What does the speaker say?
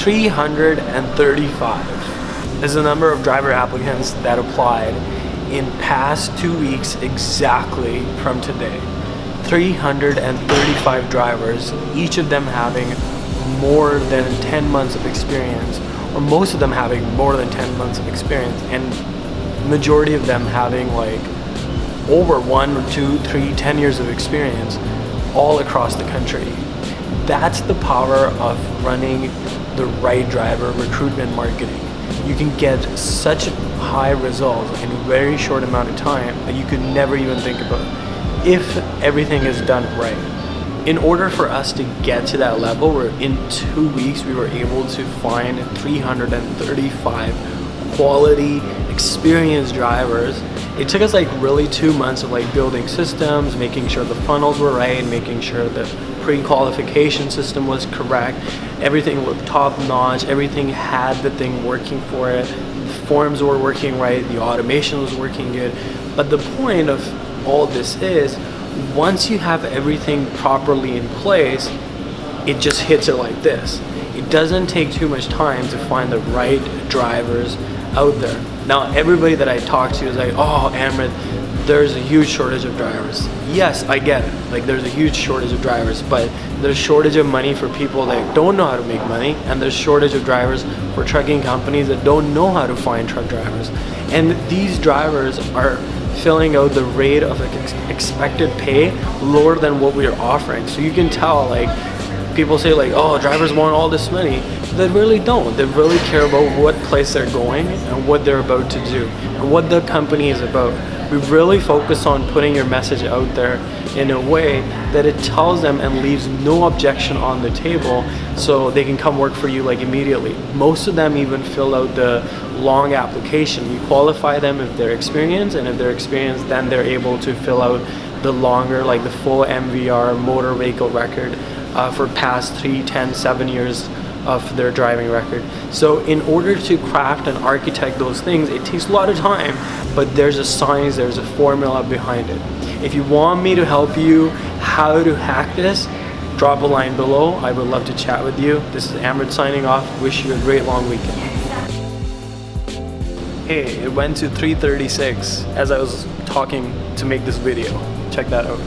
335 is the number of driver applicants that applied in past two weeks exactly from today. 335 drivers, each of them having more than 10 months of experience, or most of them having more than 10 months of experience, and majority of them having like over one, two, three, ten years of experience all across the country. That's the power of running the right driver recruitment marketing. You can get such high results in a very short amount of time that you could never even think about if everything is done right. In order for us to get to that level, where in two weeks we were able to find 335 quality, experienced drivers it took us like really two months of like building systems, making sure the funnels were right, making sure the pre-qualification system was correct, everything looked top notch, everything had the thing working for it, the forms were working right, the automation was working good. But the point of all this is, once you have everything properly in place, it just hits it like this. It doesn't take too much time to find the right drivers out there. Now, everybody that I talk to is like, oh, Amrit, there's a huge shortage of drivers. Yes, I get it. Like, there's a huge shortage of drivers, but there's shortage of money for people that don't know how to make money, and there's shortage of drivers for trucking companies that don't know how to find truck drivers. And these drivers are filling out the rate of ex expected pay lower than what we are offering. So you can tell, like, people say like, oh, drivers want all this money. They really don't. They really care about what place they're going and what they're about to do and what the company is about. We really focus on putting your message out there in a way that it tells them and leaves no objection on the table so they can come work for you like immediately. Most of them even fill out the long application. You qualify them if they're experienced and if they're experienced then they're able to fill out the longer like the full MVR motor vehicle record uh, for past three, ten, seven years of their driving record. So in order to craft and architect those things, it takes a lot of time, but there's a science, there's a formula behind it. If you want me to help you how to hack this, drop a line below. I would love to chat with you. This is Amrit signing off. Wish you a great long weekend. Hey, it went to 336 as I was talking to make this video. Check that out.